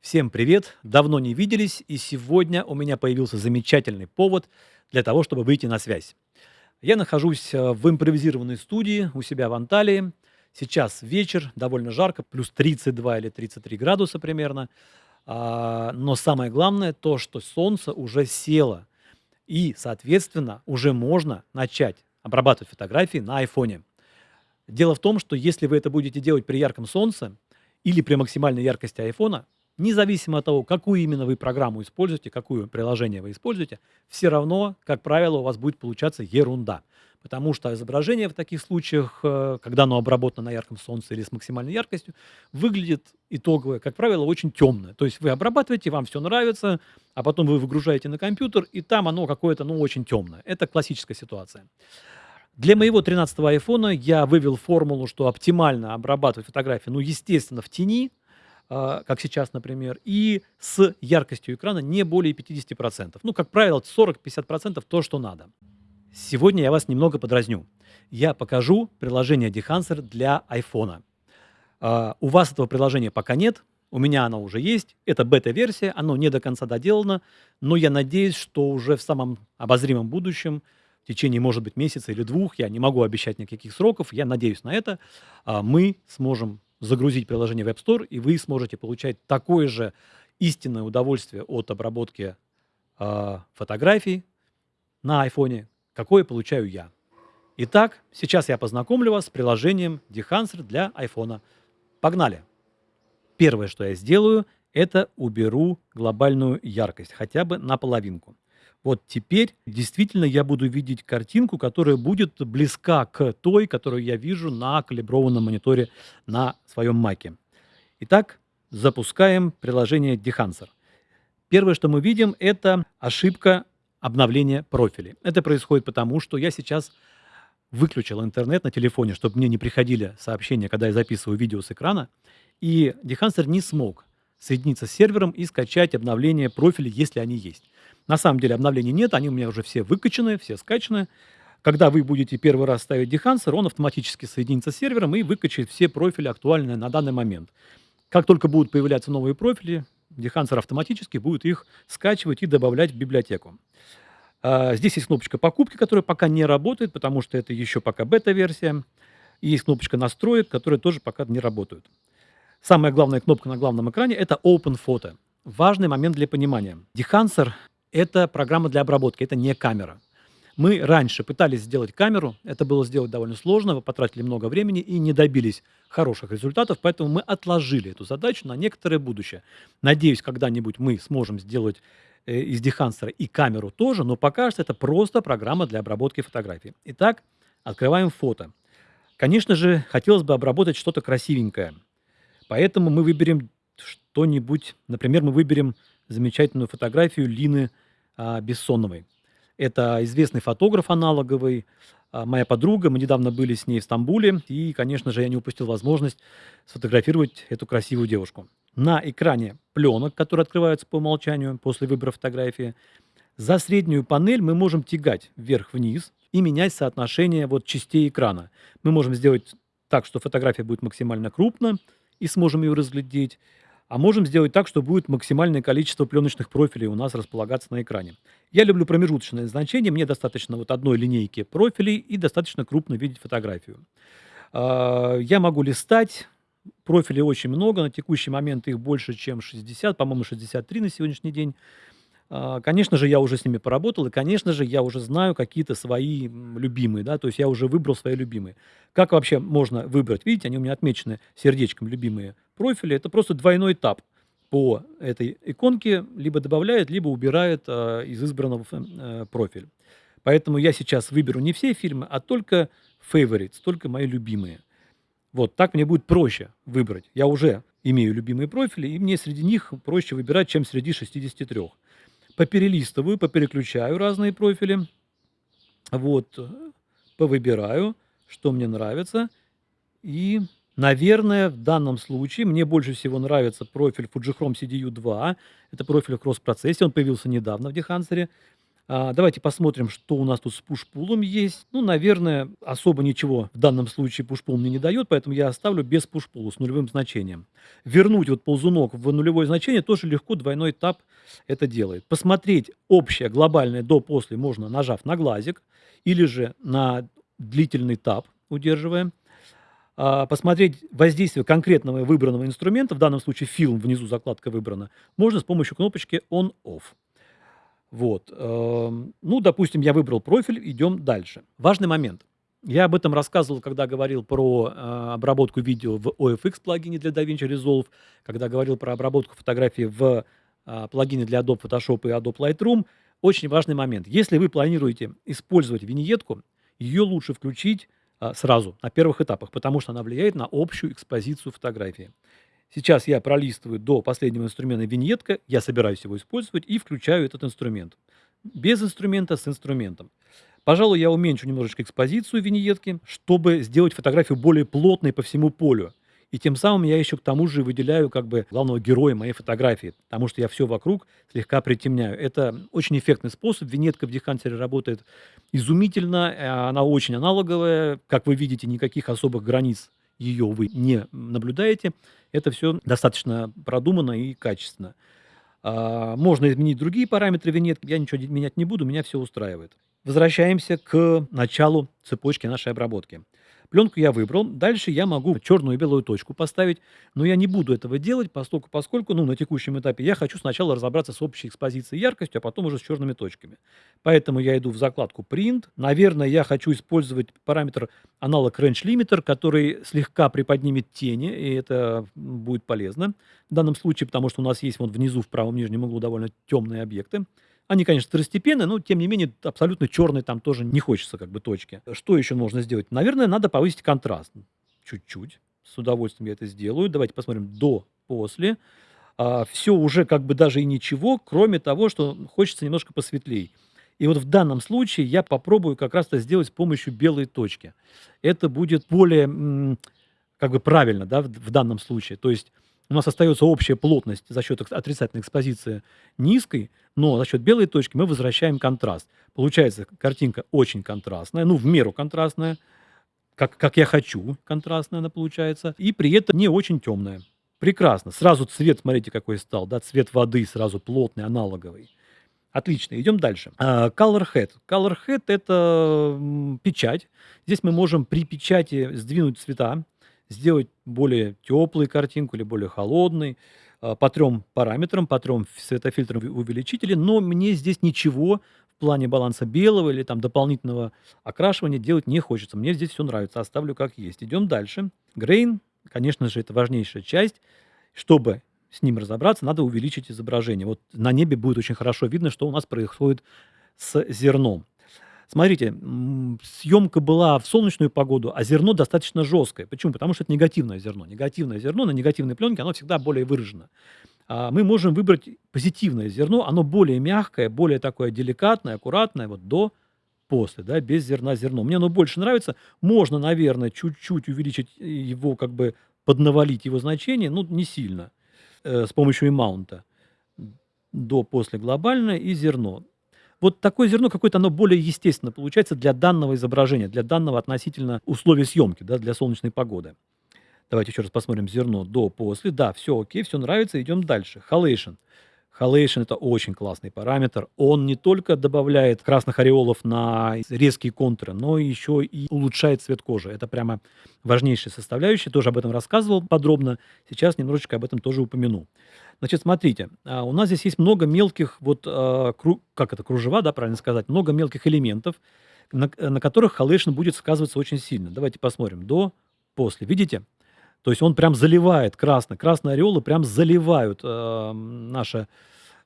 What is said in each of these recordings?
Всем привет! Давно не виделись, и сегодня у меня появился замечательный повод для того, чтобы выйти на связь. Я нахожусь э, в импровизированной студии у себя в Анталии. Сейчас вечер, довольно жарко, плюс 32 или 33 градуса примерно. А, Но самое главное то, что солнце уже село. И, соответственно, уже можно начать обрабатывать фотографии на айфоне. Дело в том, что если вы это будете делать при ярком солнце или при максимальной яркости айфона, независимо от того, какую именно вы программу используете, какое приложение вы используете, все равно, как правило, у вас будет получаться ерунда. Потому что изображение в таких случаях, э, когда оно обработано на ярком солнце или с максимальной яркостью, выглядит итоговое, как правило, очень темное. То есть вы обрабатываете, вам все нравится, а потом вы выгружаете на компьютер, и там оно какое-то, ну, очень темное. Это классическая ситуация. Для моего 13-го айфона я вывел формулу, что оптимально обрабатывать фотографии, ну, естественно, в тени, как сейчас, например, и с яркостью экрана не более 50%. Ну, как правило, 40-50% то, что надо. Сегодня я вас немного подразню. Я покажу приложение Dehancer для iPhone. Uh, у вас этого приложения пока нет, у меня оно уже есть. Это бета-версия, оно не до конца доделано, но я надеюсь, что уже в самом обозримом будущем, в течение, может быть, месяца или двух, я не могу обещать никаких сроков, я надеюсь на это, uh, мы сможем загрузить приложение в App Store, и вы сможете получать такое же истинное удовольствие от обработки э, фотографий на iPhone, какое получаю я. Итак, сейчас я познакомлю вас с приложением Dehancer для iPhone. Погнали! Первое, что я сделаю, это уберу глобальную яркость, хотя бы на половинку. Вот теперь действительно я буду видеть картинку, которая будет близка к той, которую я вижу на калиброванном мониторе на своем маке. Итак, запускаем приложение Dehancer. Первое, что мы видим, это ошибка обновления профилей. Это происходит потому, что я сейчас выключил интернет на телефоне, чтобы мне не приходили сообщения, когда я записываю видео с экрана, и Dehancer не смог соединиться с сервером и скачать обновление профилей, если они есть. На самом деле обновлений нет, они у меня уже все выкачаны, все скачаны. Когда вы будете первый раз ставить Dehancer, он автоматически соединится с сервером и выкачает все профили актуальные на данный момент. Как только будут появляться новые профили, Dehancer автоматически будет их скачивать и добавлять в библиотеку. А, здесь есть кнопочка покупки, которая пока не работает, потому что это еще пока бета-версия. И есть кнопочка настроек, которые тоже пока не работают. Самая главная кнопка на главном экране – это Open Photo. Важный момент для понимания. Dehancer это программа для обработки, это не камера. Мы раньше пытались сделать камеру, это было сделать довольно сложно, вы потратили много времени и не добились хороших результатов, поэтому мы отложили эту задачу на некоторое будущее. Надеюсь, когда-нибудь мы сможем сделать э, из Дехансера и камеру тоже, но пока что это просто программа для обработки фотографий. Итак, открываем фото. Конечно же, хотелось бы обработать что-то красивенькое, поэтому мы выберем что-нибудь, например, мы выберем замечательную фотографию Лины а, Бессоновой. Это известный фотограф аналоговый, а, моя подруга, мы недавно были с ней в Стамбуле, и, конечно же, я не упустил возможность сфотографировать эту красивую девушку. На экране пленок, которые открываются по умолчанию после выбора фотографии, за среднюю панель мы можем тягать вверх-вниз и менять соотношение вот частей экрана. Мы можем сделать так, что фотография будет максимально крупна, и сможем ее разглядеть. А можем сделать так, что будет максимальное количество пленочных профилей у нас располагаться на экране. Я люблю промежуточное значение, мне достаточно вот одной линейки профилей и достаточно крупно видеть фотографию. А, я могу листать, профилей очень много, на текущий момент их больше, чем 60, по-моему, 63 на сегодняшний день. А, конечно же, я уже с ними поработал, и, конечно же, я уже знаю какие-то свои любимые, да, то есть я уже выбрал свои любимые. Как вообще можно выбрать? Видите, они у меня отмечены сердечком любимые профили. Это просто двойной этап по этой иконке, либо добавляет, либо убирает э, из избранного э, профиля. Поэтому я сейчас выберу не все фильмы, а только favorites, только мои любимые. Вот, так мне будет проще выбрать. Я уже имею любимые профили, и мне среди них проще выбирать, чем среди 63 поперелистываю, попереключаю разные профили, вот, повыбираю, что мне нравится, и, наверное, в данном случае мне больше всего нравится профиль Fujichrome CDU-2, это профиль в кросс-процессе, он появился недавно в Dehancer, А, давайте посмотрим, что у нас тут с push-пулом есть. Ну, наверное, особо ничего в данном случае push-пул мне не дает, поэтому я оставлю без push-пула с нулевым значением. Вернуть вот ползунок в нулевое значение тоже легко, двойной тап это делает. Посмотреть общее глобальное до-после можно, нажав на глазик, или же на длительный тап, удерживая. А, посмотреть воздействие конкретного выбранного инструмента, в данном случае фильм, внизу закладка выбрана, можно с помощью кнопочки On-Off. Вот. Эм, ну, допустим, я выбрал профиль, идем дальше. Важный момент. Я об этом рассказывал, когда говорил про э, обработку видео в OFX плагине для DaVinci Resolve, когда говорил про обработку фотографий в э, плагине для Adobe Photoshop и Adobe Lightroom. Очень важный момент. Если вы планируете использовать виньетку, ее лучше включить сразу, на первых этапах, потому что она влияет на общую экспозицию фотографии. Сейчас я пролистываю до последнего инструмента виньетка, я собираюсь его использовать и включаю этот инструмент. Без инструмента, с инструментом. Пожалуй, я уменьшу немножечко экспозицию виньетки, чтобы сделать фотографию более плотной по всему полю. И тем самым я еще к тому же выделяю как бы главного героя моей фотографии, потому что я все вокруг слегка притемняю. Это очень эффектный способ. Винетка в Дехантере работает изумительно, э, она очень аналоговая. Как вы видите, никаких особых границ ее вы не наблюдаете, это все достаточно продумано и качественно. А, можно изменить другие параметры винетки, я ничего менять не буду, меня все устраивает. Возвращаемся к началу цепочки нашей обработки. Пленку я выбрал. Дальше я могу черную и белую точку поставить, но я не буду этого делать, поскольку, поскольку ну, на текущем этапе я хочу сначала разобраться с общей экспозицией яркостью, а потом уже с черными точками. Поэтому я иду в закладку Print. Наверное, я хочу использовать параметр аналог Range Limiter, который слегка приподнимет тени, и это будет полезно в данном случае, потому что у нас есть вот внизу в правом нижнем углу довольно темные объекты. Они, конечно, второстепенные, но, тем не менее, абсолютно черной там тоже не хочется как бы точки. Что еще можно сделать? Наверное, надо повысить контраст. Чуть-чуть. С удовольствием я это сделаю. Давайте посмотрим до, после. А, все уже как бы даже и ничего, кроме того, что хочется немножко посветлее. И вот в данном случае я попробую как раз это сделать с помощью белой точки. Это будет более как бы правильно да, в, в данном случае. То есть у нас остается общая плотность за счет отрицательной экспозиции низкой, но за счет белой точки мы возвращаем контраст. Получается картинка очень контрастная, ну, в меру контрастная, как, как я хочу, контрастная она получается, и при этом не очень темная. Прекрасно. Сразу цвет, смотрите, какой стал, да, цвет воды сразу плотный, аналоговый. Отлично, идем дальше. Uh, color Head. Color Head – это печать. Здесь мы можем при печати сдвинуть цвета сделать более теплую картинку или более холодной, а, по трем параметрам, по трем светофильтрам увеличителей, но мне здесь ничего в плане баланса белого или там дополнительного окрашивания делать не хочется. Мне здесь все нравится, оставлю как есть. Идем дальше. Грейн, конечно же, это важнейшая часть. Чтобы с ним разобраться, надо увеличить изображение. Вот на небе будет очень хорошо видно, что у нас происходит с зерном. Смотрите, съемка была в солнечную погоду, а зерно достаточно жесткое. Почему? Потому что это негативное зерно. Негативное зерно на негативной пленке, оно всегда более выражено. А мы можем выбрать позитивное зерно, оно более мягкое, более такое деликатное, аккуратное, вот до, после, да, без зерна зерно. Мне оно больше нравится. Можно, наверное, чуть-чуть увеличить его, как бы поднавалить его значение, ну, не сильно, э, с помощью имаунта. До, после глобальное и зерно вот такое зерно какое-то, оно более естественно получается для данного изображения, для данного относительно условий съемки, да, для солнечной погоды. Давайте еще раз посмотрим зерно до, после. Да, все окей, все нравится, идем дальше. Halation. Halation – это очень классный параметр. Он не только добавляет красных ореолов на резкие контуры, но еще и улучшает цвет кожи. Это прямо важнейшая составляющая. Тоже об этом рассказывал подробно. Сейчас немножечко об этом тоже упомяну. Значит, смотрите, а, у нас здесь есть много мелких, вот, а, как это, кружева, да, правильно сказать, много мелких элементов, на, на которых Halation будет сказываться очень сильно. Давайте посмотрим. До, после. Видите? То есть он прям заливает красно. Красные ореолы прям заливают э, наше,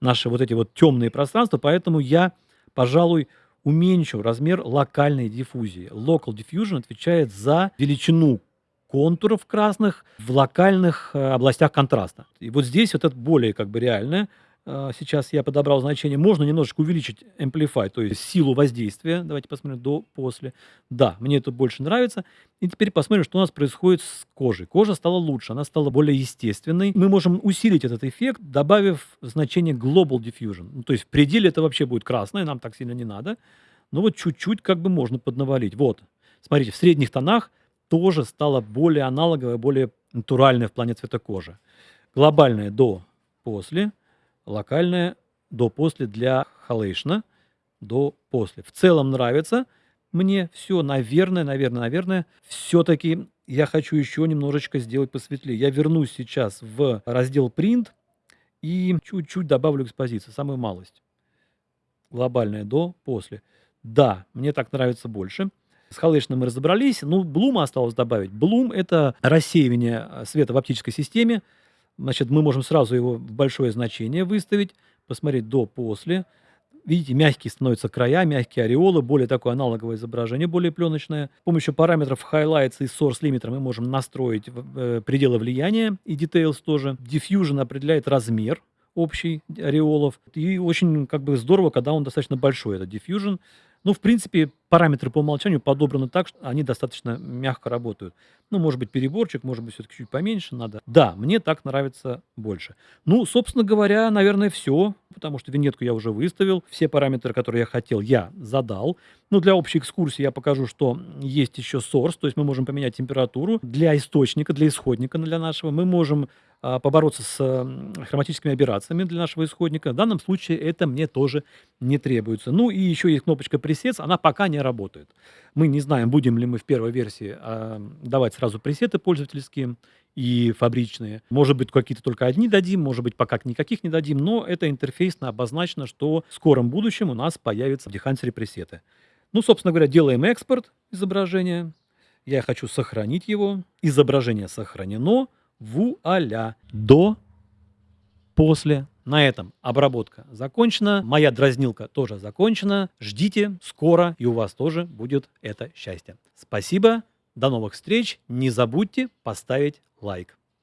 наши вот эти вот темные пространства, поэтому я, пожалуй, уменьшу размер локальной диффузии. Local diffusion отвечает за величину контуров красных в локальных э, областях контраста. И вот здесь вот это более как бы реальное. А, сейчас я подобрал значение. Можно немножечко увеличить amplify, то есть силу воздействия. Давайте посмотрим до, после. Да, мне это больше нравится. И теперь посмотрим, что у нас происходит с кожей. Кожа стала лучше, она стала более естественной. Мы можем усилить этот эффект, добавив значение Global Diffusion. Ну, то есть в пределе это вообще будет красное, нам так сильно не надо. Но вот чуть-чуть как бы можно поднавалить. Вот, смотрите, в средних тонах тоже стало более аналоговое, более натуральное в плане цвета кожи. Глобальное до, после – локальное до-после для халейшна, до-после. В целом нравится мне все, наверное, наверное, наверное, все-таки я хочу еще немножечко сделать посветлее. Я вернусь сейчас в раздел print и чуть-чуть добавлю экспозицию, самую малость. Глобальное до, после. Да, мне так нравится больше. С халейшном мы разобрались. Ну, блума осталось добавить. Блум – это рассеивание света в оптической системе. Значит, мы можем сразу его в большое значение выставить, посмотреть до-после. Видите, мягкие становятся края, мягкие ореолы, более такое аналоговое изображение, более пленочное. С помощью параметров Highlights и Source Limiter мы можем настроить э, пределы влияния и Details тоже. Diffusion определяет размер общий ореолов. И очень как бы здорово, когда он достаточно большой, этот Diffusion. Ну, в принципе, параметры по умолчанию подобраны так, что они достаточно мягко работают. Ну, может быть, переборчик, может быть, все-таки чуть поменьше надо. Да, мне так нравится больше. Ну, собственно говоря, наверное, все, потому что винетку я уже выставил. Все параметры, которые я хотел, я задал. Ну, для общей экскурсии я покажу, что есть еще source, то есть мы можем поменять температуру. Для источника, для исходника для нашего мы можем побороться с хроматическими операциями для нашего исходника. В данном случае это мне тоже не требуется. Ну и еще есть кнопочка Presets, она пока не работает. Мы не знаем, будем ли мы в первой версии а, давать сразу пресеты пользовательские и фабричные. Может быть, какие-то только одни дадим, может быть, пока никаких не дадим, но это интерфейсно обозначено, что в скором будущем у нас появятся в Behance пресеты. Ну, собственно говоря, делаем экспорт изображения. Я хочу сохранить его. Изображение сохранено. Вуаля. До, после. На этом обработка закончена. Моя дразнилка тоже закончена. Ждите, скоро и у вас тоже будет это счастье. Спасибо, до новых встреч. Не забудьте поставить лайк.